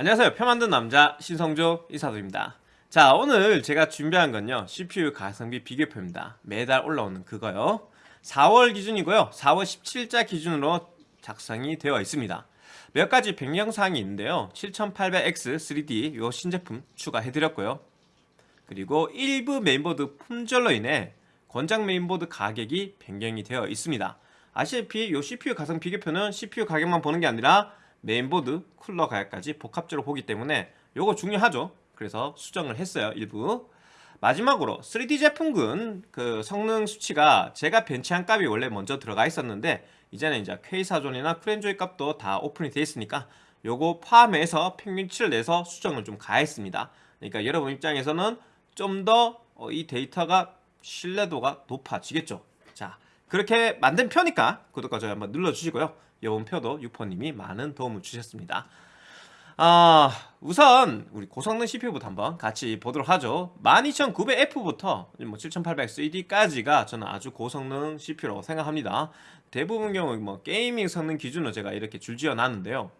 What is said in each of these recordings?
안녕하세요. 표 만든 남자 신성조 인사드립니다. 자 오늘 제가 준비한 건요. CPU 가성비 비교표입니다. 매달 올라오는 그거요. 4월 기준이고요. 4월 17자 기준으로 작성이 되어 있습니다. 몇 가지 변경사항이 있는데요. 7800X 3D 요 신제품 추가해드렸고요. 그리고 일부 메인보드 품절로 인해 권장 메인보드 가격이 변경이 되어 있습니다. 아시다시피 요 CPU 가성 비교표는 CPU 가격만 보는 게 아니라 메인보드, 쿨러 가격까지 복합적으로 보기 때문에 요거 중요하죠. 그래서 수정을 했어요 일부. 마지막으로 3D 제품군 그 성능 수치가 제가 벤치한 값이 원래 먼저 들어가 있었는데 이제는 이제 K사존이나 쿠렌조이 값도 다 오픈이 되어 있으니까 요거 포함해서 평균치를 내서 수정을 좀 가했습니다. 그러니까 여러분 입장에서는 좀 더 이 데이터가 신뢰도가 높아지겠죠. 자 그렇게 만든 표니까 구독과 좋아요 한번 눌러주시고요 이번 표도 유포님이 많은 도움을 주셨습니다. 아 우선 우리 고성능 CPU부터 한번 같이 보도록 하죠. 12900F부터 뭐 7800CD 까지가 저는 아주 고성능 CPU라고 생각합니다. 대부분 경우 뭐 게이밍 성능 기준으로 제가 이렇게 줄지어 놨는데요.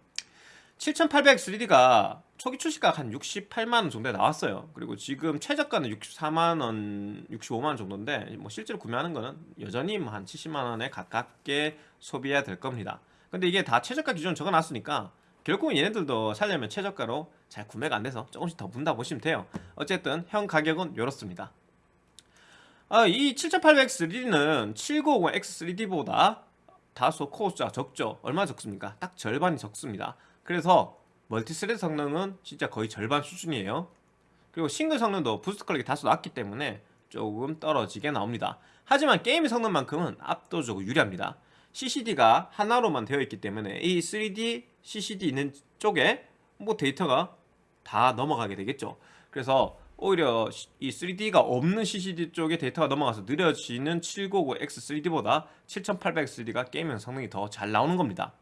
7800 3D가 초기 출시가 한 68만원 정도에 나왔어요. 그리고 지금 최저가는 64만원 65만원 정도인데 뭐 실제로 구매하는 거는 여전히 뭐 한 70만원에 가깝게 소비해야 될 겁니다 근데 이게 다 최저가 기준 적어놨으니까 결국은 얘네들도 살려면 최저가로 잘 구매가 안 돼서 조금씩 더 문다 보시면 돼요. 어쨌든 현 가격은 이렇습니다. 아, 이 7800X3D는 7950X3D보다 다소 코어 숫자가 적죠. 얼마 적습니까? 딱 절반이 적습니다. 그래서 multi-thread 성능은 진짜 거의 절반 수준이에요. 그리고 싱글 성능도 boost clock이 다소 낮기 때문에 조금 떨어지게 나옵니다. 하지만 게임 성능만큼은 압도적으로 유리합니다 CCD가 하나로만 되어 있기 때문에 이 3D CCD 있는 쪽에 뭐 데이터가 다 넘어가게 되겠죠. 그래서 오히려 이 3D가 없는 CCD 쪽에 데이터가 넘어가서 느려지는 799X3D보다 7800X3D가 게임용 성능이 더 잘 나오는 겁니다.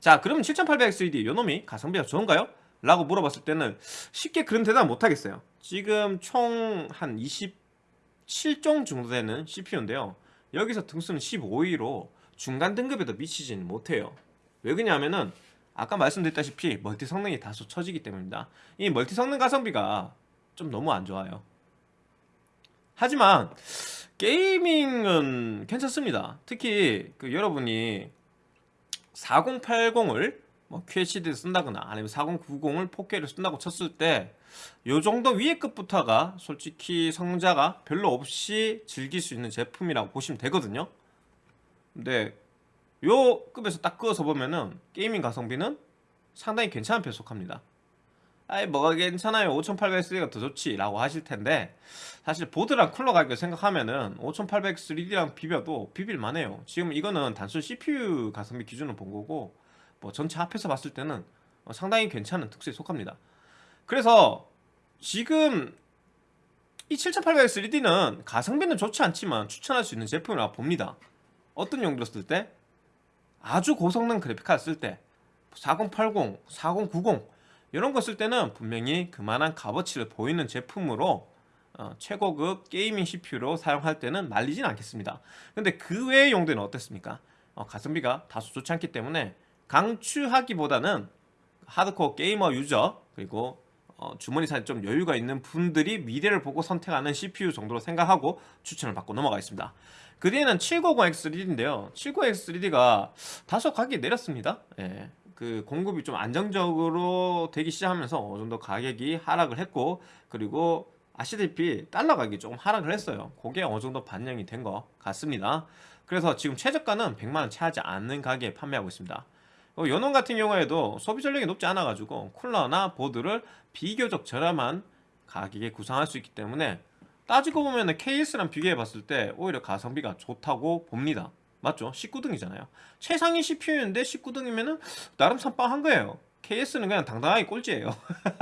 자 그러면 7800X3D 요놈이 가성비가 좋은가요? 라고 물어봤을 때는 쉽게 그런 대답 못하겠어요. 지금 총 한 27종 정도 되는 CPU인데요. 여기서 등수는 15위로 중간 등급에도 미치지는 못해요. 왜 그러냐면은 아까 말씀드렸다시피 멀티 성능이 다소 처지기 때문입니다. 이 멀티 성능 가성비가 좀 너무 안 좋아요. 하지만 게이밍은 괜찮습니다. 특히 그 여러분이 4080을 뭐 QHD를 쓴다거나 아니면 4090을 4K를 쓴다고 쳤을 때 요 정도 위에 급부터가 솔직히 성능자가 별로 없이 즐길 수 있는 제품이라고 보시면 되거든요 근데 요 급에서 딱 그어서 보면은 gaming 가성비는 상당히 괜찮은 편에 속합니다. 아이 뭐가 괜찮아요? 5800X가 더 좋지 라고 하실 텐데 사실 보드랑 쿨러 가격을 생각하면은 5800X3D랑 비벼도 비빌만 해요. 지금 이거는 단순 CPU 가성비 기준으로 본 거고 뭐 전체 합해서 봤을 때는 어, 상당히 괜찮은 축에 속합니다. 그래서 지금 이 7800X3D는 가성비는 좋지 않지만 추천할 수 있는 제품이라고 봅니다 어떤 용도로 쓸 때? 아주 고성능 그래픽카드 쓸 때 4080, 4090 이런 거 쓸 때는 분명히 그만한 값어치를 보이는 제품으로 어, 최고급 gaming CPU로 사용할 때는 말리진 않겠습니다 근데 그 외의 용도는 어떻습니까? 어, 가성비가 다소 좋지 않기 때문에 강추하기보다는 하드코어 게이머 유저 그리고 어, 주머니 사정 좀 여유가 있는 분들이 미래를 보고 선택하는 CPU 정도로 생각하고 추천을 받고 넘어가겠습니다. 그 뒤에는 790X3D인데요. 790X3D가 다소 가격이 내렸습니다. 예. 그 공급이 좀 안정적으로 되기 시작하면서 어느 정도 가격이 하락을 했고 그리고 아시다시피 달러 가격이 조금 하락을 했어요. 그게 어느 정도 반영이 된 것 같습니다. 그래서 지금 최저가는 100만원 채하지 않는 가격에 판매하고 있습니다. 어, 연원 같은 경우에도 소비 전력이 높지 않아 가지고 쿨러나 보드를 비교적 저렴한 가격에 구성할 수 있기 때문에 따지고 보면 KS랑 비교해 봤을 때 오히려 가성비가 좋다고 봅니다. 맞죠? 19등이잖아요. 최상위 CPU인데 19등이면은 나름 선빵한 거예요. KS는 그냥 당당하게 꼴찌예요.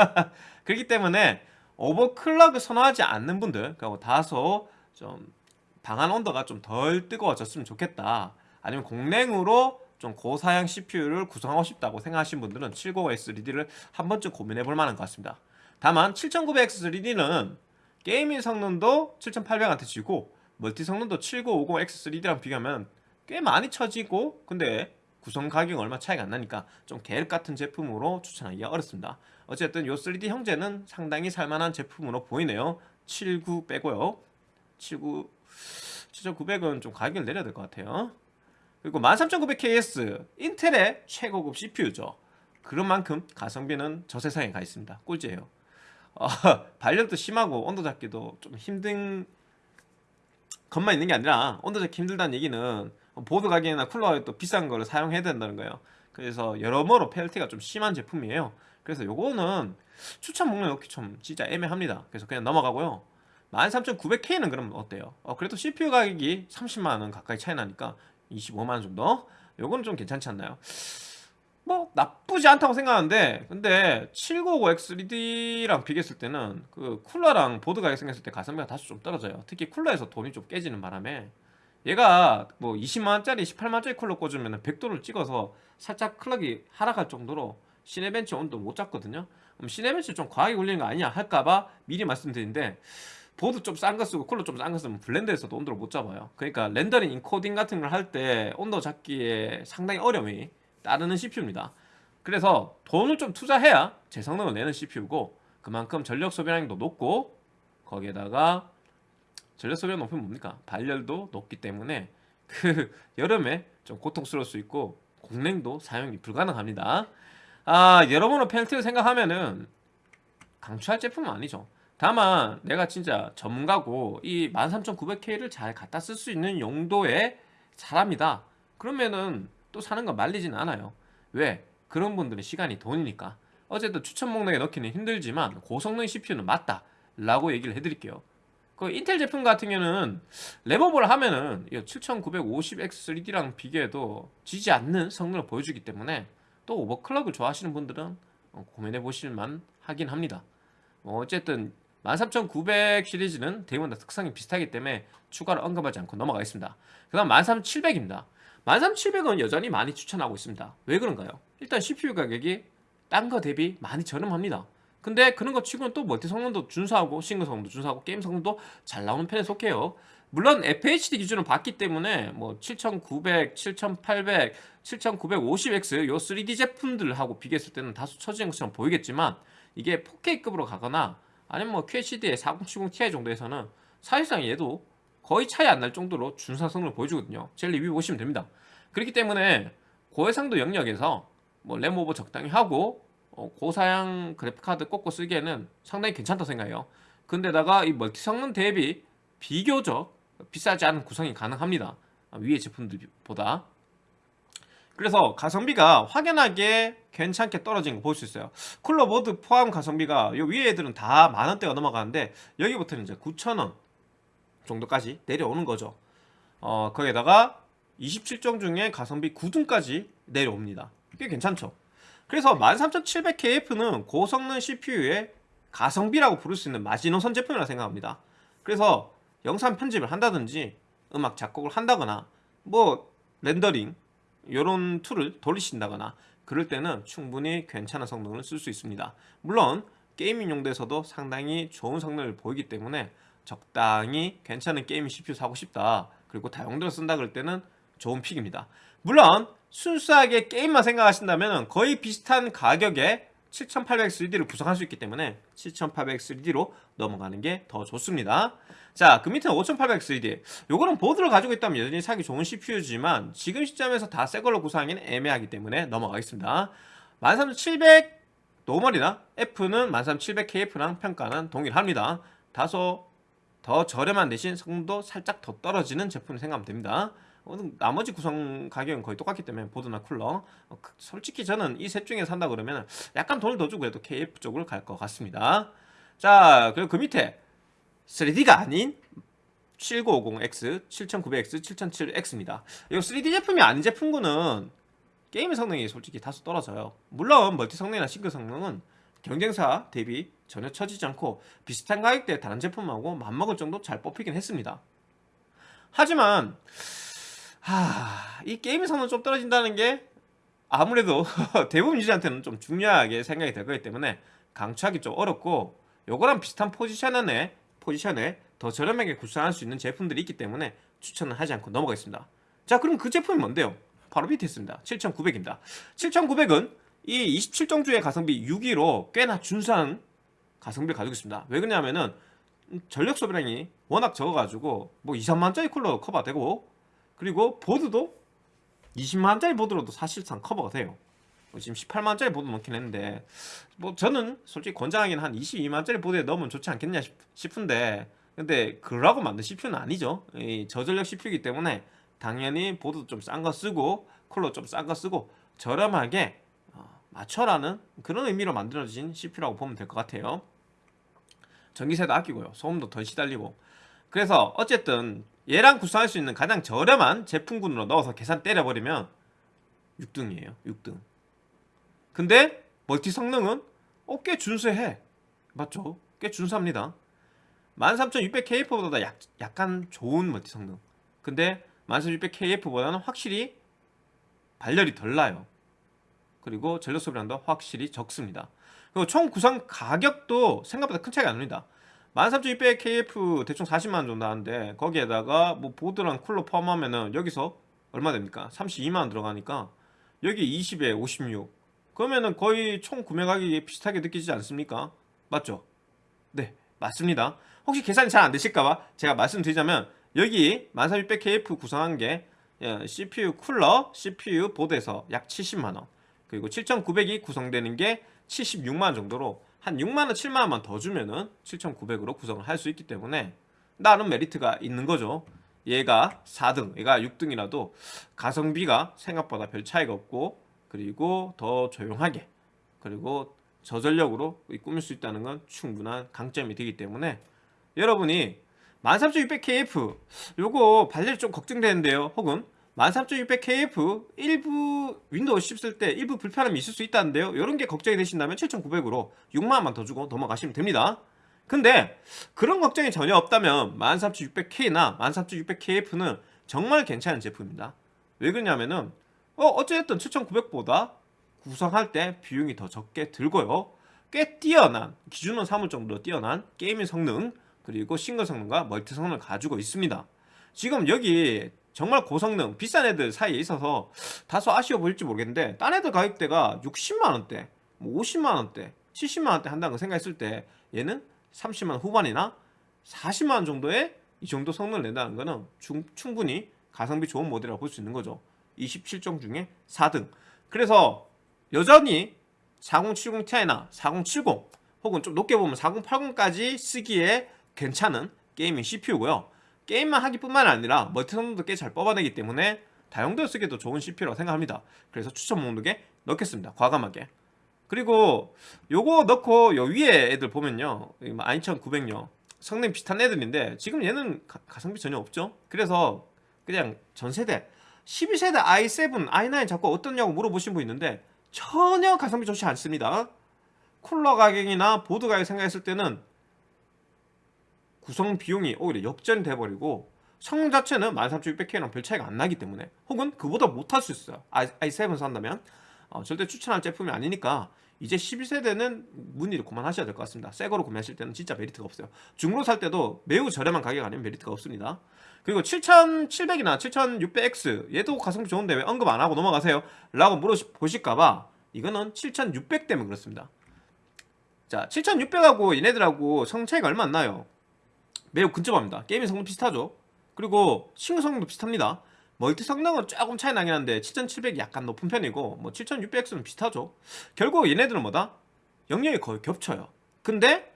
그렇기 때문에 오버클럭을 선호하지 않는 분들 그리고 다소 좀 방한 온도가 좀 덜 뜨거워졌으면 좋겠다. 아니면 공랭으로 좀 고사양 CPU를 구성하고 싶다고 생각하시는 분들은 790X3D를 한 번쯤 고민해 볼 만한 것 같습니다. 다만 7900X3D는 게이밍 성능도 7800한테 지고 멀티 성능도 7950X3D랑 비교하면 꽤 많이 처지고 근데 구성 가격 얼마 차이가 안 나니까 좀 계획 같은 제품으로 추천하기가 어렵습니다. 어쨌든 요 3D 형제는 상당히 살만한 제품으로 보이네요. 79 빼고요. 79 7900은 좀 가격을 내려야 될 것 같아요 그리고 13900KS 인텔의 최고급 CPU죠 그런 만큼 가성비는 저 세상에 가 있습니다. 꿀잼이에요. 어, 발열도 심하고 온도 잡기도 좀 힘든 것만 있는 게 아니라 온도 잡기 힘들다는 얘기는 보드 가격이나 쿨러 가격도 비싼 거를 사용해야 된다는 거예요. 그래서 여러모로 펠티가 좀 심한 제품이에요. 그래서 요거는 추천 목록에 넣기 좀 진짜 애매합니다. 그래서 그냥 넘어가고요. 13900K는 그럼 어때요? 어, 그래도 CPU 가격이 30만원 가까이 차이 나니까 25만원 정도? 요거는 좀 괜찮지 않나요? 뭐 나쁘지 않다고 생각하는데 근데 790X3D랑 비교했을 때는 그 쿨러랑 보드 가격 생겼을 때 가성비가 다소 좀 떨어져요 특히 쿨러에서 돈이 좀 깨지는 바람에 얘가 뭐 20만원짜리 18만원짜리 쿨러 꽂으면 100도를 찍어서 살짝 클럭이 하락할 정도로 시네벤치 온도 못 잡거든요 그럼 시네벤치 좀 과하게 굴리는 거 아니냐 할까봐 미리 말씀드리는데 보드 좀 싼 거 쓰고 쿨러 좀 싼 거 쓰면 Blender에서도 온도를 못 잡아요. 그러니까 렌더링 인코딩 같은 걸 할 때 온도 잡기에 상당히 어려움이 따르는 CPU입니다. 그래서 돈을 좀 투자해야 제 성능을 내는 CPU고 그만큼 전력 소비량도 높고 거기에다가 전력 소비량 높으면 뭡니까? 발열도 높기 때문에 그 여름에 좀 고통스러울 수 있고 공랭도 사용이 불가능합니다. 아 여러분은 펜트를 생각하면은 강추할 제품은 아니죠 다만 내가 진짜 전문가고 이 13900K를 잘 갖다 쓸 수 있는 용도의 사람이다. 그러면은 또 사는 거 말리진 않아요. 왜? 그런 분들은 시간이 돈이니까. 어쨌든 추천 목록에 넣기는 힘들지만 고성능 CPU는 맞다 라고 얘기를 해드릴게요. 그 인텔 제품 같은 경우는 랩업을 하면은 7950X3D랑 비교해도 지지 않는 성능을 보여주기 때문에 또 오버클럭을 좋아하시는 분들은 어, 고민해 보실만 하긴 합니다. 뭐 어쨌든 13900 시리즈는 대부분 다 특성이 비슷하기 때문에 추가로 언급하지 않고 넘어가겠습니다. 그 다음 13700입니다. 13700은 여전히 많이 추천하고 있습니다. 왜 그런가요? 일단 CPU 가격이 딴 거 대비 많이 저렴합니다. 근데 그런 거 치고는 또 멀티 성능도 준수하고 싱글 성능도 준수하고 게임 성능도 잘 나오는 편에 속해요. 물론 FHD 기준을 봤기 때문에 뭐 7900, 7800, 7950X 요 3D 제품들하고 비교했을 때는 다소 처지는 것처럼 보이겠지만 이게 4K급으로 가거나 아니면 뭐 QHD의 4070ti 정도에서는 사실상 얘도 거의 차이 안 날 정도로 준사성을 보여주거든요. 제 리뷰 보시면 됩니다. 그렇기 때문에 고해상도 영역에서 뭐 램 오버 적당히 하고 어, 고사양 그래픽카드 꽂고 쓰기에는 상당히 괜찮다 생각해요. 근데다가 이 멀티 성능 대비 비교적 비싸지 않은 구성이 가능합니다. 위의 제품들보다 그래서 가성비가 확연하게 괜찮게 떨어진 거 볼 수 있어요. 쿨러 보드 포함 가성비가 요 위에 애들은 다 만원대가 넘어가는데 여기부터는 이제 9천원 정도까지 내려오는 거죠. 어 거기에다가 27종 중에 가성비 9등까지 내려옵니다. 꽤 괜찮죠? 그래서 13700KF는 고성능 CPU의 가성비라고 부를 수 있는 마지노선 제품이라고 생각합니다. 그래서 영상 편집을 한다든지 음악 작곡을 한다거나 뭐 렌더링 이런 툴을 돌리신다거나 그럴 때는 충분히 괜찮은 성능을 쓸 수 있습니다. 물론 gaming 용도에서도 상당히 좋은 성능을 보이기 때문에 적당히 괜찮은 게임 CPU 사고 싶다 그리고 다용도로 쓴다 그럴 때는 좋은 pick입니다. 물론 순수하게 게임만 생각하신다면 거의 비슷한 가격에 7800X3D를 구성할 수 있기 때문에 7800X3D로 넘어가는 게 더 좋습니다 자 그 밑에는 5800X3D 요거는 보드를 가지고 있다면 여전히 사기 좋은 CPU지만 지금 시점에서 다 새 걸로 구성하기는 애매하기 때문에 넘어가겠습니다. 13700 normal이나 F는 13700KF랑 평가는 동일합니다. 다소 더 저렴한 대신 성능도 살짝 더 떨어지는 제품 생각하면 됩니다. 어, 나머지 구성 가격은 거의 똑같기 때문에 보드나 쿨러. 어, 그, 솔직히 저는 이 셋 중에 산다 그러면 약간 돈을 더 주고 해도 KF 쪽으로 갈것 같습니다. 자 그리고 그 밑에 3D가 아닌 7950X, 7900X, 7007X입니다. 이 3D 제품이 아닌 제품군은 게임 성능이 솔직히 다소 떨어져요. 물론 멀티 성능이나 싱글 성능은 경쟁사 대비 전혀 처지지 않고 비슷한 가격대의 다른 제품하고 맞먹을 정도 잘 뽑히긴 했습니다. 하지만 하... 이 게임의 성능 좀 떨어진다는 게 아무래도 대부분 유저한테는 좀 중요하게 생각이 될 거기 때문에 강추하기 좀 어렵고 요거랑 비슷한 포지션에 포지션에 더 저렴하게 구성할 수 있는 제품들이 있기 때문에 추천을 하지 않고 넘어가겠습니다 자 그럼 그 제품이 뭔데요? 바로 밑에 있습니다 7900입니다 7900은 이 27정주의 가성비 6위로 꽤나 준수한 가성비를 가지고 있습니다. 왜 그러냐면은 전력 소비량이 워낙 적어가지고 뭐 2, 3만짜리 쿨러 커버되고 그리고 보드도 20만짜리 보드로도 사실상 커버가 돼요. 뭐 지금 18만짜리 보드 넣긴 했는데 뭐 저는 솔직히 권장하기는 한 22만짜리 보드에 넣으면 좋지 않겠냐 싶- 싶은데 근데 그러라고 만든 CPU는 아니죠. 이 저전력 CPU이기 때문에 당연히 보드도 좀 싼 거 쓰고 쿨러 좀 싼 거 쓰고 저렴하게 어, 맞춰라는 그런 의미로 만들어진 CPU라고 보면 될 것 같아요. 전기세도 아끼고요. 소음도 덜 시달리고. 그래서 어쨌든 얘랑 구성할 수 있는 가장 저렴한 제품군으로 넣어서 계산 때려버리면 6등이에요. 6등. 근데 멀티 성능은 어, 꽤 준수해. 맞죠? 꽤 준수합니다. 13600KF보다 약, 약간 좋은 멀티 성능. 근데 13600KF보다는 확실히 발열이 덜 나요. 그리고 전력 소비량도 확실히 적습니다. 그리고 총 구성 가격도 생각보다 큰 차이가 안 납니다. 13600KF 대충 40만원 정도 하는데 거기에다가 뭐 보드랑 쿨러 포함하면은 여기서 얼마 됩니까? 32만원 들어가니까 여기 20에 56 그러면은 거의 총 구매 가격이 비슷하게 느끼지 않습니까? 맞죠? 네 맞습니다 혹시 계산이 잘 안 되실까봐 제가 말씀드리자면 여기 13600KF 구성한 게 예, CPU 쿨러, CPU 보드에서 약 70만원 그리고 7900이 구성되는 게 76만원 정도로 한 6만원, 7만원만 더 주면은 7900으로 구성을 할 수 있기 때문에 나름 메리트가 있는 거죠 얘가 4등, 얘가 6등이라도 가성비가 생각보다 별 차이가 없고 그리고 더 조용하게 그리고 저전력으로 꾸밀 수 있다는 건 충분한 강점이 되기 때문에 여러분이 13600KF 요거 발열이 좀 걱정되는데요. 혹은 13600KF 일부 윈도우 10 쓸 때 일부 불편함이 있을 수 있다는데요. 이런 게 걱정이 되신다면 7900으로 6만원만 더 주고 넘어가시면 됩니다. 근데 그런 걱정이 전혀 없다면 13600K나 13600KF는 정말 괜찮은 제품입니다. 왜 그러냐면은 어, 어쨌든 7900보다 구성할 때 비용이 더 적게 들고요. 꽤 뛰어난 기준은 사물 정도로 뛰어난 gaming 성능 그리고 싱글 성능과 멀티 성능을 가지고 있습니다. 지금 여기 정말 고성능 비싼 애들 사이에 있어서 다소 아쉬워 보일지 모르겠는데 딴 애들 가격대가 60만원대 뭐 50만원대 70만원대 한다는 거 생각했을 때 얘는 30만원 후반이나 40만원 정도의 이 정도 성능을 낸다는 거는 충, 충분히 가성비 좋은 모델이라고 볼 수 있는 거죠 27종 중에 4등. 그래서 여전히 4070ti나 4070 혹은 좀 높게 보면 4080까지 쓰기에 괜찮은 게이밍 CPU고요. 게임만 하기 뿐만 아니라 멀티 성능도 꽤 잘 뽑아내기 때문에 다용도에 쓰기도 좋은 CPU라고 생각합니다. 그래서 추천 목록에 넣겠습니다. 과감하게. 그리고 요거 넣고 요 위에 애들 보면요. 12900요 성능 비슷한 애들인데 지금 얘는 가, 가성비 전혀 없죠? 그래서 그냥 전세대 12세대 i7, i9 자꾸 어떻냐고 물어보신 분 있는데 전혀 가성비 좋지 않습니다. 쿨러 가격이나 보드 가격 생각했을 때는 구성 비용이 오히려 역전이 돼버리고 성능 자체는 13600K랑 별 차이가 안 나기 때문에 혹은 그보다 못할 수 있어요. i7 산다면. 어, 절대 추천할 제품이 아니니까 이제 12세대는 문의를 그만하셔야 될 것 같습니다. 새 거로 구매하실 때는 진짜 메리트가 없어요. 중고로 살 때도 매우 저렴한 가격 아니면 메리트가 없습니다. 그리고 7700이나 7600X 얘도 가성비 좋은데 왜 언급 안 하고 넘어가세요? 라고 물어보실까봐 이거는 7600 때문에 그렇습니다. 자 7600하고 얘네들하고 성능 차이가 얼마 안 나요. 매우 근접합니다. gaming 성능 비슷하죠. 그리고 싱글 성능도 비슷합니다 멀티 성능은 조금 차이 나긴 한데 7700이 약간 높은 편이고 뭐 7600X는 비슷하죠. 결국 얘네들은 뭐다? 영역이 거의 겹쳐요. 근데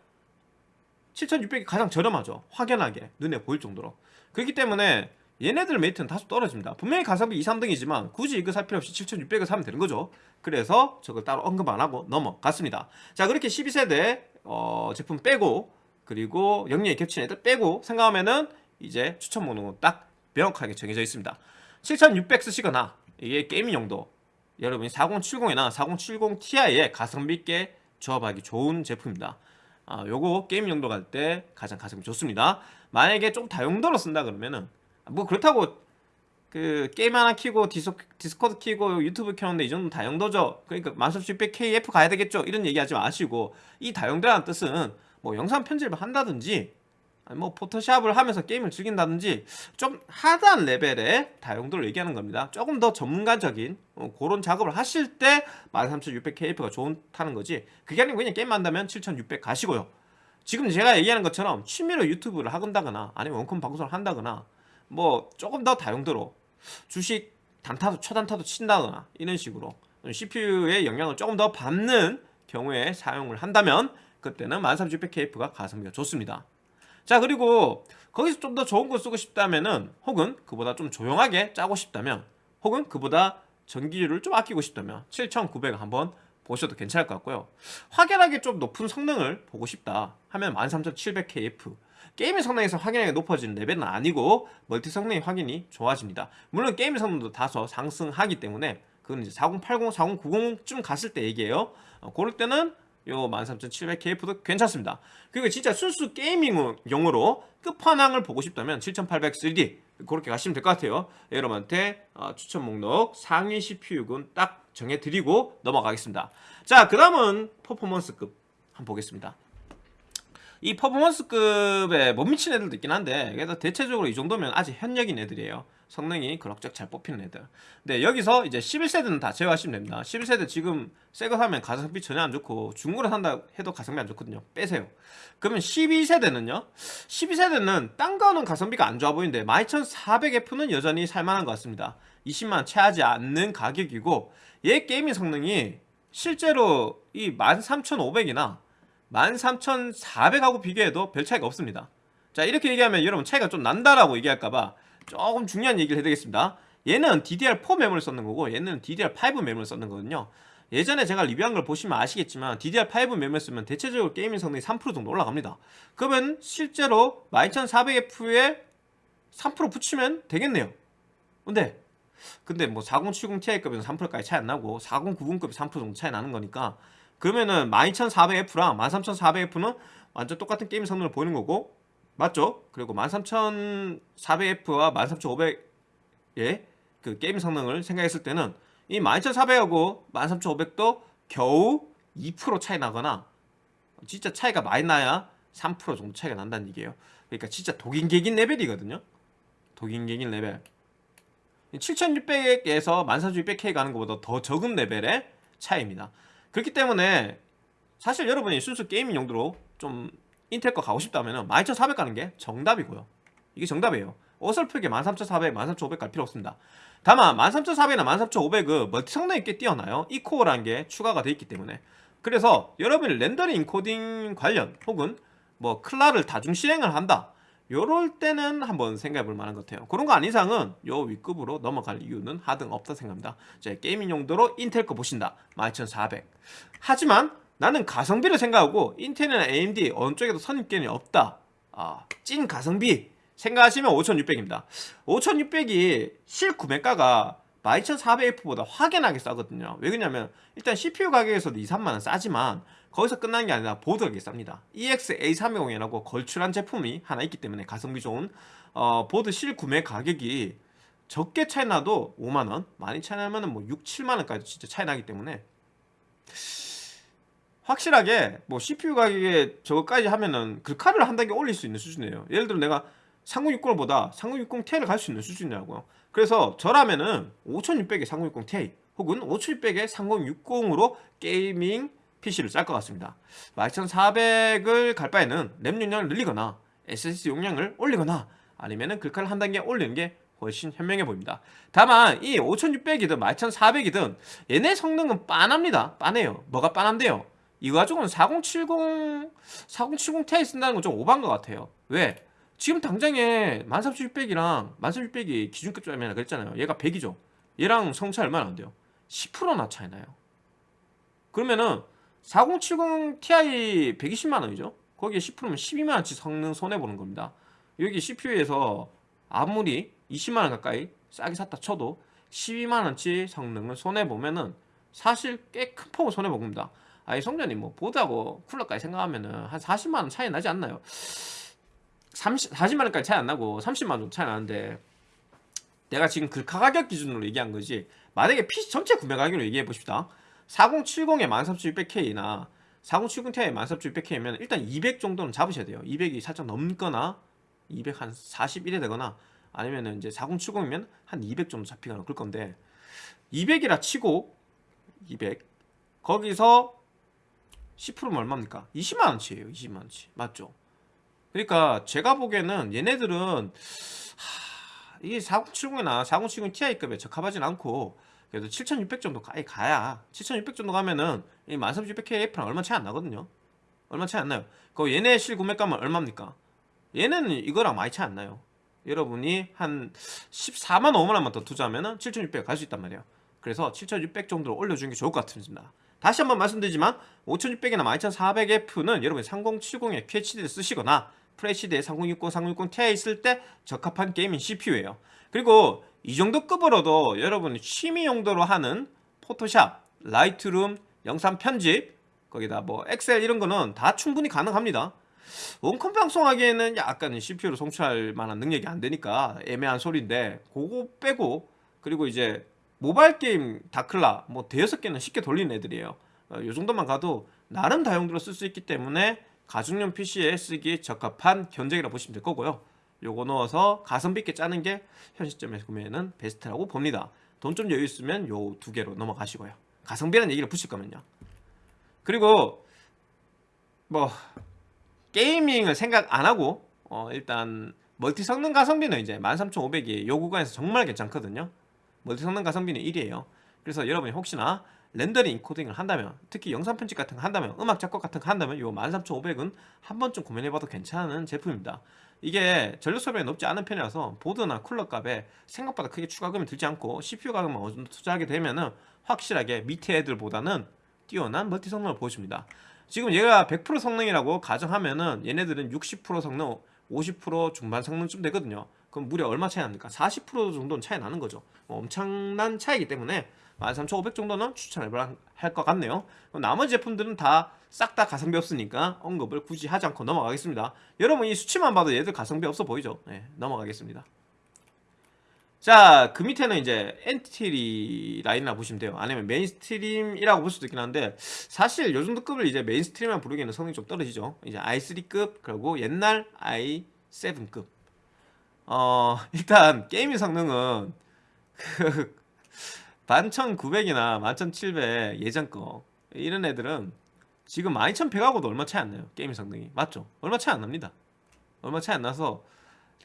7600이 가장 저렴하죠. 확연하게. 눈에 보일 정도로. 그렇기 때문에 얘네들 메리트는 다소 떨어집니다. 분명히 가성비 2, 3등이지만 굳이 이거 살 필요 없이 7600을 사면 되는 거죠. 그래서 저걸 따로 언급 안 하고 넘어갔습니다. 자 그렇게 12세대 어, 제품 빼고 그리고 영역이 겹친 애들 빼고 생각하면은 이제 추천 목록은 딱 명확하게 정해져 있습니다. 7600 쓰시거나 이게 gaming 용도 여러분이 4070이나 4070ti에 가성비 있게 조합하기 좋은 제품입니다. 아, 요거 게임 용도 갈 때 가장 가성비 좋습니다. 만약에 좀 다용도로 쓴다 그러면은 뭐 그렇다고 그 게임 하나 키고 디스, 디스코드 키고 유튜브 켜는데 이 정도는 다용도죠. 그러니까 13600KF 가야 되겠죠. 이런 얘기 하지 마시고 이 다용도라는 뜻은 뭐 영상 편집을 한다든지 뭐 포토샵을 하면서 게임을 즐긴다든지 좀 hard한 레벨의 다용도를 얘기하는 겁니다. 조금 더 전문가적인 어, 그런 작업을 하실 때 13600KF가 좋다는 거지. 그게 아니고 그냥 게임 한다면 7600 가시고요. 지금 제가 얘기하는 것처럼 취미로 유튜브를 하건다거나 아니면 원컴 방송을 한다거나 뭐 조금 더 다용도로 주식 단타도 초단타도 친다거나 이런 식으로 CPU의 영향을 조금 더 받는 경우에 사용을 한다면 그때는 13600KF가 가성비가 좋습니다. 자 그리고 거기서 좀 더 좋은 거 쓰고 싶다면은 혹은 그보다 좀 조용하게 짜고 싶다면 혹은 그보다 전기료를 좀 아끼고 싶다면 7900 한번 보셔도 괜찮을 것 같고요. 확연하게 좀 높은 성능을 보고 싶다 하면 13700KF 게임의 성능에서 확연하게 높아지는 레벨은 아니고 멀티 성능이 확연히 좋아집니다. 물론 게임의 성능도 다소 상승하기 때문에 그건 이제 4080, 4090쯤 갔을 때 얘기예요. 어, 그럴 때는 요 13700KF도 괜찮습니다. 그리고 진짜 순수 게이밍용으로 끝판왕을 보고 싶다면 7800 3D 그렇게 가시면 될 것 같아요. 여러분한테 어, 추천 목록 상위 CPU군 딱 정해드리고 넘어가겠습니다. 자그 다음은 퍼포먼스급 한번 보겠습니다 이 퍼포먼스급에 못 미친 애들도 있긴 한데 그래도 대체적으로 이 정도면 아직 현역인 애들이에요. 성능이 그럭저럭 잘 뽑히는 애들. 근데 여기서 이제 11세대는 다 제외하시면 됩니다. 11세대 지금 새 거 사면 가성비 전혀 안 좋고 중고로 산다 해도 가성비 안 좋거든요. 빼세요. 그러면 12세대는요? 12세대는 딴 거는 가성비가 안 좋아 보이는데 12400F는 여전히 살만한 것 같습니다. 20만 채하지 않는 가격이고 얘 gaming 성능이 실제로 이 13500이나 13400하고 비교해도 별 차이가 없습니다. 자 이렇게 얘기하면 여러분 차이가 좀 난다라고 얘기할까봐 조금 중요한 얘기를 해드리겠습니다. 얘는 DDR4 메모릴 썼는 거고 얘는 DDR5 메모릴 썼는 거거든요. 예전에 제가 리뷰한 걸 보시면 아시겠지만 DDR5 메모릴 쓰면 대체적으로 gaming 성능이 3% 정도 올라갑니다. 그러면 실제로 12400F에 3% 붙이면 되겠네요. 근데 근데 뭐 4070ti급에는 3%까지 차이 안 나고 4090급이 3% 정도 차이 나는 거니까 그러면은 12400F랑 13400F는 완전 똑같은 게임 성능을 보이는 거고 맞죠? 그리고 13400F와 13500의 그 게임 성능을 생각했을 때는 이 12400하고 13500도 겨우 2% 차이 나거나 진짜 차이가 많이 나야 3% 정도 차이가 난다는 얘기예요. 그러니까 진짜 도긴개긴 레벨이거든요. 도긴개긴 레벨. 7600에서 13600K 가는 것보다 더 적은 레벨의 차이입니다 그렇기 때문에 사실 여러분이 순수 gaming 용도로 좀 인텔 거 가고 싶다면 12400 가는 게 정답이고요. 이게 정답이에요. 어설프게 13400, 13500 갈 필요 없습니다. 다만 13400이나 13500은 멀티 성능이 꽤 뛰어나요. E-core라는 게 추가가 되어 있기 때문에. 그래서 여러분이 렌더링 인코딩 관련 혹은 뭐 클라를 다중 실행을 한다 요럴 때는 한번 생각해 볼 만한 것 같아요. 그런 거 아닌 이상은 요 윗급으로 넘어갈 이유는 하등 없다 생각합니다. 제 게이밍 용도로 인텔 거 보신다. 12400 하지만 나는 가성비를 생각하고 인텔이나 AMD 어느 쪽에도 선입견이 없다. 아, 찐 가성비 생각하시면 5600입니다. 5600이 실구매가가 12400F보다 확연하게 싸거든요. 왜 그러냐면 일단 CPU 가격에서도 2, 3만원 싸지만 거기서 끝나는 게 아니라 보드 가격이 쌉니다. EX-A320이라고 걸출한 제품이 하나 있기 때문에 가성비 좋은 어, 보드 실구매 가격이 적게 차이 나도 5만원 많이 차이 나면 뭐 6, 7만원까지 진짜 차이 나기 때문에 확실하게 뭐 CPU 가격에 저거까지 하면은 글카를 한 단계 올릴 수 있는 수준이에요. 예를 들어 내가 3060보다 3060ti를 갈 수 있는 수준이라고요. 그래서 저라면은 5600에 3060ti 혹은 5600에 3060으로 게이밍 PC를 짤것 같습니다. 12400을 갈 바에는 램 용량을 늘리거나 SSD 용량을 올리거나 아니면은 글카를 한 단계 올리는 게 훨씬 현명해 보입니다. 다만 이 5600이든 12400이든 얘네 성능은 빤합니다. 빤해요. 뭐가 빤한데요? 이거 가지고는 4070 4070 Ti 쓴다는 건 좀 오반 것 같아요. 왜? 지금 당장에 13600이랑 13600이 기준급 점이라 그랬잖아요. 얘가 100이죠. 얘랑 성차 얼마나 안 돼요? 10%나 차이 나요. 그러면은 4070 Ti 120만원이죠. 거기에 10%면 12만원치 성능 손해보는 겁니다. 여기 CPU에서 아무리 20만원 가까이 싸게 샀다 쳐도 12만원치 성능을 손해보면은 사실 꽤 큰 폭을 손해봅니다. 아니 성전님 뭐 보드하고 쿨러까지 생각하면은 한 40만원 차이 나지 않나요? 30, 40만원까지 차이 안 나고 30만원 정도 차이 나는데 내가 지금 그 가격 기준으로 얘기한 거지. 만약에 PC 전체 구매 가격으로 얘기해 봅시다 4070에 13600K나 4070 Ti 14600K면 일단 200 정도는 잡으셔야 돼요 200이 살짝 넘거나 200 한 41이 되거나 아니면은 이제 4070이면 한 200 정도 잡히거나 그럴 건데 200이라 치고 200 거기서 10%면 얼마입니까? 20만원치예요 20만원치 맞죠? 그러니까 제가 보기에는 얘네들은 하, 이게 4070이나 4070 Ti급에 적합하진 않고 그래도 7600 정도 가, 가야 7600 정도 가면은 이 13600K랑 얼마 차이 안 나거든요. 얼마 차이 안 나요. 그 얘네 실구매가면 얼마입니까? 얘는 이거랑 많이 차이 안 나요. 여러분이 한 14만 5만원만 더 투자하면은 7600 갈 수 있단 말이에요. 그래서 7600 정도로 올려주는 게 좋을 것 같습니다. 다시 한번 말씀드리지만 5600이나 12400F는 여러분이 3070에 QHD를 쓰시거나 FHD에 3060, 3060 Ti 있을 때 적합한 gaming CPU예요. 그리고 이 정도 급으로도 여러분이 취미 용도로 하는 포토샵, 라이트룸, 영상 편집 거기다 뭐 엑셀 이런 거는 다 충분히 가능합니다. 원컴 방송하기에는 약간 CPU로 송출할 만한 능력이 안 되니까 애매한 소리인데 그거 빼고 그리고 이제 모바일 게임 다클라 뭐 대여섯 개는 쉽게 돌리는 애들이에요. 어, 이 정도만 가도 나름 다용도로 쓸 수 있기 때문에 가정용 PC에 쓰기 적합한 견적이라 보시면 될 거고요 요거 넣어서 가성비 있게 짜는 게 현 시점에서 구매는 베스트라고 봅니다. 돈 좀 여유 있으면 요 두 개로 넘어가시고요. 가성비라는 얘기를 붙일 거면요. 그리고 뭐 gaming을 생각 안 하고 어 일단 멀티 성능 가성비는 이제 13500이 요 구간에서 정말 괜찮거든요. 멀티 성능 가성비는 1이에요. 그래서 여러분이 혹시나 렌더링 인코딩을 한다면 특히 영상 편집 같은 거 한다면 음악 작곡 같은 거 한다면 요 13500은 한 번쯤 고민해봐도 괜찮은 제품입니다. 이게 전력 소비가 높지 않은 편이라서 보드나 쿨러 값에 생각보다 크게 추가금이 들지 않고 CPU 가격만 어느 정도 투자하게 되면은 확실하게 밑에 애들보다는 뛰어난 멀티 성능을 보여줍니다. 지금 얘가 100% 성능이라고 가정하면은 얘네들은 60% 성능 50% 중반 성능쯤 되거든요. 그럼 무려 얼마 차이 납니까? 40% 정도는 차이 나는 거죠. 뭐 엄청난 차이기 때문에 13,500 정도는 추천할 것 같네요 나머지 제품들은 다싹다 가성비 없으니까 언급을 굳이 하지 않고 넘어가겠습니다 여러분 이 수치만 봐도 얘들 가성비 없어 보이죠 네, 넘어가겠습니다 자, 그 밑에는 이제 엔트리 라인이라 보시면 돼요. 아니면 mainstream이라고 볼 수도 있긴 한데 사실 요 정도 급을 이제 mainstream만 부르기에는 성능이 좀 떨어지죠. 이제 i3급 그리고 옛날 i7급. 어, 일단 게임의 성능은 그 11900이나 11700 예전 거 이런 애들은 지금 12100하고도 얼마 차이 안 나요. 게임 성능이. 맞죠? 얼마 차이 안 납니다. 얼마 차이 안 나서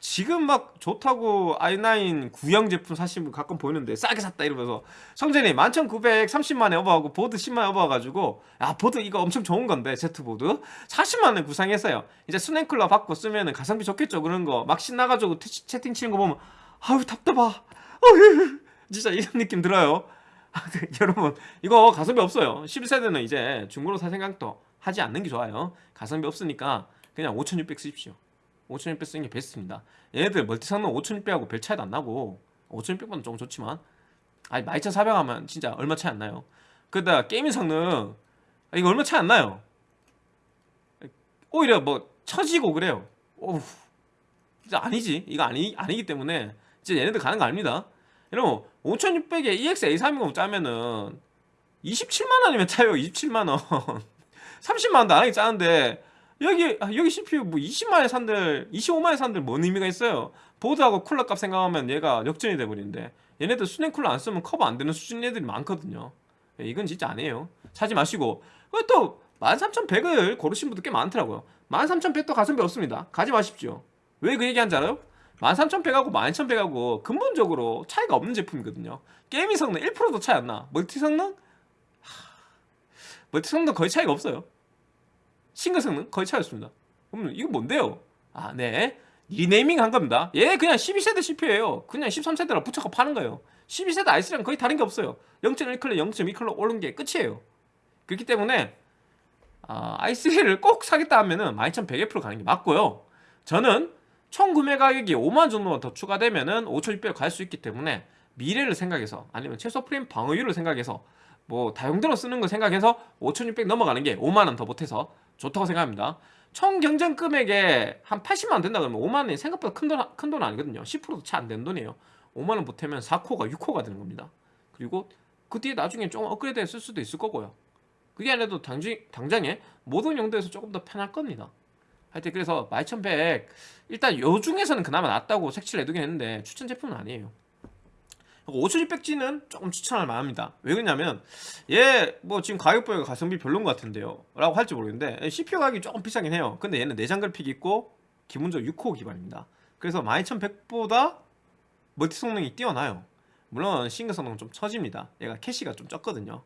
지금 막 좋다고 i9 구형 제품 사시는 분 가끔 보이는데 싸게 샀다 이러면서 성전이 11,930만에 오버하고 보드 10만에 오버가지고 야 보드 이거 엄청 좋은 건데 Z보드 40만에 구상했어요 이제 스냅클러 받고 쓰면은 가성비 좋겠죠 그런 거 막 신나가지고 채팅 치는 거 보면 아유 답답하 어휴 진짜 이런 느낌 들어요? 여러분 이거 가성비 없어요. 11세대는 이제 중고로 살 생각도 하지 않는 게 좋아요. 가성비 없으니까 그냥 5600 쓰십시오. 5600 쓰는 게 베스트입니다. 얘네들 멀티 성능 5600하고 별 차이도 안 나고 5600보다 조금 좋지만 아니 12400 하면 진짜 얼마 차이 안 나요. 그러다 게이밍 성능 이거 얼마 차이 안 나요. 오히려 뭐 처지고 그래요. 오우 아니지. 이거 아니, 아니기 때문에 진짜 얘네들 가는 거 아닙니다 여러분 5600에 EX A320 짜면은 27만원이면 차요 27만원. 30만원도 안 하게 짜는데 여기 아, 여기 CPU 뭐 20만에 산들 25만에 산들 뭔 의미가 있어요? 보드하고 쿨러 값 생각하면 얘가 역전이 돼버리는데 얘네들 수냉 쿨러 안 쓰면 커버 안 되는 수준 애들이 많거든요. 예, 이건 진짜 아니에요. 사지 마시고. 또 13100을 고르신 분들 꽤 많더라고요. 13100도 가성비 없습니다. 가지 마십시오. 왜 그 얘기한지 알아요? 13100하고 12100하고 근본적으로 차이가 없는 제품이거든요 gaming 성능 1%도 차이 안나 멀티 성능? 하... 멀티 성능 거의 차이가 없어요 싱글 성능 거의 차이 없습니다 그럼 이거 뭔데요? 아, 네. 리네이밍 한 겁니다. 얘 그냥 12세대 CPU예요. 그냥 13세대로 붙여서 파는 거예요. 12세대 i3랑 거의 다른 게 없어요. 0.1클럭, 0.2클럭 오른 게 끝이에요. 그렇기 때문에 아, i3를 꼭 사겠다 하면은 12100F로 가는 게 맞고요. 저는 총 구매 가격이 5만 정도만 더 추가되면 은 5600을 갈 수 있기 때문에 미래를 생각해서 아니면 최소 프레임 방어율을 생각해서 뭐 다용도로 쓰는 거 생각해서 5600 넘어가는 게 5만 원더 보태서 좋다고 생각합니다. 총 경쟁 금액에 한 80만 원 된다 그러면 5만 원이 생각보다 큰 돈 큰 돈 아니거든요. 10%도 차안 되는 돈이에요. 5만 원 보태면 4코가 6코가 되는 겁니다. 그리고 그 뒤에 나중에 좀 업그레이드 쓸 수도 있을 거고요. 그게 아니라도 당장, 당장에 모든 용도에서 조금 더 편할 겁니다 하여튼 그래서 12100 일단 요 중에서는 그나마 낫다고 색칠 내두긴 했는데 추천 제품은 아니에요. 5600G는 조금 추천할 만합니다. 왜 그러냐면 얘 뭐 지금 가격보다 가성비 별론 것 같은데요. 라고 할지 모르겠는데 CPU 가격이 조금 비싸긴 해요. 근데 얘는 내장 그래픽 있고 기본적으로 6코어 기반입니다. 그래서 12100보다 멀티 성능이 뛰어나요. 물론 싱글 성능은 좀 처집니다. 얘가 캐시가 좀 적거든요.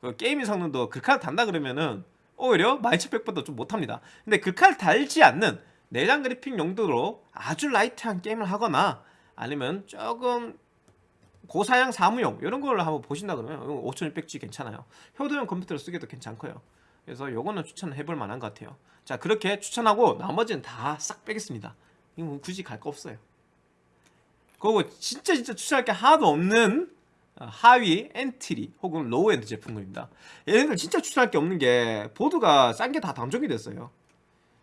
그 gaming 성능도 글카를 단다 그러면은 오히려 12100보다 좀 못합니다. 근데 글카를 달지 않는 내장 그래픽 용도로 아주 light한 게임을 하거나 아니면 조금 고사양 사무용 이런 걸 한번 보신다 그러면 5600G 괜찮아요. 효도용 컴퓨터를 쓰기도 괜찮고요. 그래서 요거는 추천해볼 만한 것 같아요. 자 그렇게 추천하고 나머지는 다 싹 빼겠습니다. 이거 뭐 굳이 갈 거 없어요. 그리고 진짜 진짜 추천할 게 하나도 없는 어, 하위 엔트리 혹은 low end 제품들입니다. 얘네들 진짜 추천할 게 없는 게 보드가 싼 게 다 단종이 됐어요.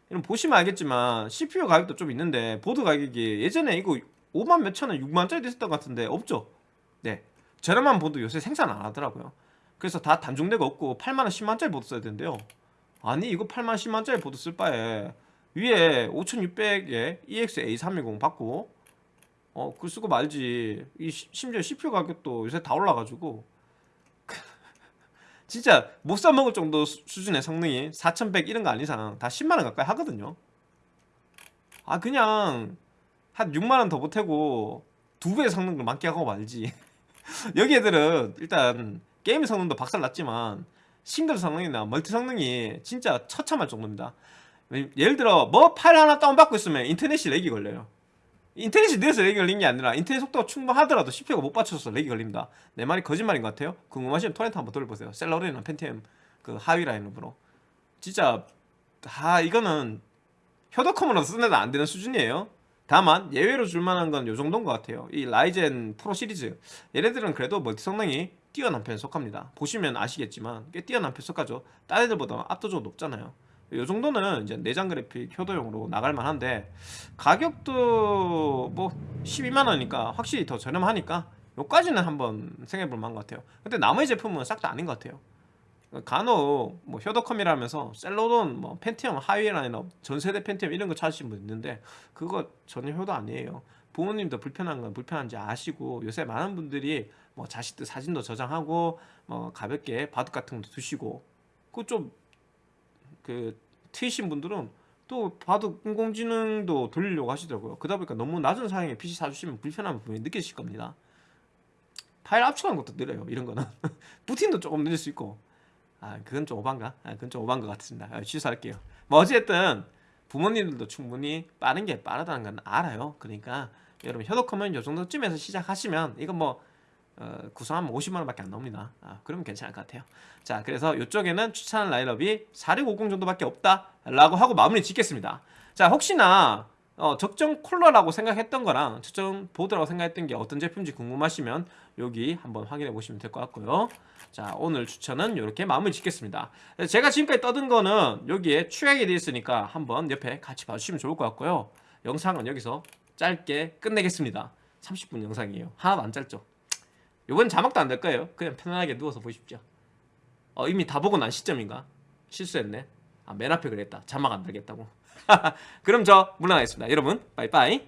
이런 보시면 알겠지만 CPU 가격도 좀 있는데 보드 가격이 예전에 이거 5만 몇천원 6만짜리 됐었던 것 같은데 없죠? 네. 저렴한 보드 요새 생산 안 하더라고요. 그래서 다 단종되고 없고 8만원 10만짜리 보드 써야 되는데요. 아니 이거 8만 10만짜리 보드 쓸 바에 위에 5600에 EX-A320 박고 어, 그 쓰고 말지. 이 시- 심지어 CPU 가격도 요새 다 올라가지고 진짜 못 사 먹을 정도 수- 수준의 성능이 4100 이런 거 아닌 이상 다 10만 원 가까이 하거든요. 아 그냥 한 6만 원 더 보태고 두 배의 성능을 만끽하고 말지. 여기 애들은 일단 게임 성능도 박살났지만 싱글 성능이나 멀티 성능이 진짜 처참할 정도입니다. 예를 들어 뭐 파일 하나 다운받고 있으면 인터넷이 lag이 걸려요. 인터넷이 느려서 lag이 걸린 게 아니라 인터넷 속도가 충분하더라도 CPU가 못 받쳐서 lag이 걸립니다. 내 말이 거짓말인 것 같아요? 궁금하시면 토렌트 한번 돌려보세요. 셀러론이나 펜티엄 그 하위 라인업으로. 진짜 아 이거는 효도컴으로 쓰는 애도 안 되는 수준이에요. 다만 예외로 줄만한 건 요 정도인 것 같아요. 이 라이젠 프로 시리즈. 얘네들은 그래도 멀티 성능이 뛰어난 편에 속합니다. 보시면 아시겠지만 꽤 뛰어난 편에 속하죠. 딴 애들보다 압도적으로 높잖아요 이 정도는 이제 내장 그래픽 효도용으로 나갈 만한데 가격도 뭐 12만 원이니까 확실히 더 저렴하니까 요까지는 한번 생각해 볼 만한 것 같아요. 근데 나머지 제품은 싹 다 아닌 것 같아요. 간혹 뭐 효도컴이라면서 셀로돈 뭐 펜티엄 하위 라인업 전세대 펜티엄 이런 거 찾으시는 분 있는데 그거 전혀 효도 아니에요. 부모님도 불편한 건 불편한지 아시고 요새 많은 분들이 뭐 자식들 사진도 저장하고 뭐 가볍게 바둑 같은 것도 두시고 그좀 그 트이신 분들은 또 봐도 인공지능도 돌리려고 하시더라고요. 그러다 보니까 너무 낮은 사양의 PC 사주시면 불편함을 분명히 느끼실 겁니다. 파일 압축하는 것도 느려요 이런 거는. 부팅도 조금 느릴 수 있고. 아 그건 좀 오반가? 아 그건 좀 오반 것 같습니다. 아, 취소할게요. 뭐 어쨌든 부모님들도 충분히 빠른 게 빠르다는 건 알아요. 그러니까 여러분 효도컴은 요 정도쯤에서 시작하시면 이건 뭐 어, 구성하면 50만원밖에 안 나옵니다. 아, 그러면 괜찮을 것 같아요. 자 그래서 이쪽에는 추천하는 라인업이 4650 정도밖에 없다 라고 하고 마무리 짓겠습니다. 자 혹시나 어, 적정 쿨러라고 생각했던 거랑 적정 보드라고 생각했던 게 어떤 제품인지 궁금하시면 여기 한번 확인해 보시면 될 것 같고요. 자 오늘 추천은 이렇게 마무리 짓겠습니다. 제가 지금까지 떠든 거는 여기에 추가게 되어 있으니까 한번 옆에 같이 봐주시면 좋을 것 같고요. 영상은 여기서 짧게 끝내겠습니다. 30분 영상이에요. 하나도 안 짧죠 이번 자막도 안 될 거예요. 그냥 편안하게 누워서 보십시오. 어, 이미 다 보고 난 시점인가? 실수했네. 아, 맨 앞에 그랬다. 자막 안 달겠다고. 그럼 저 물러나겠습니다. 여러분 빠이빠이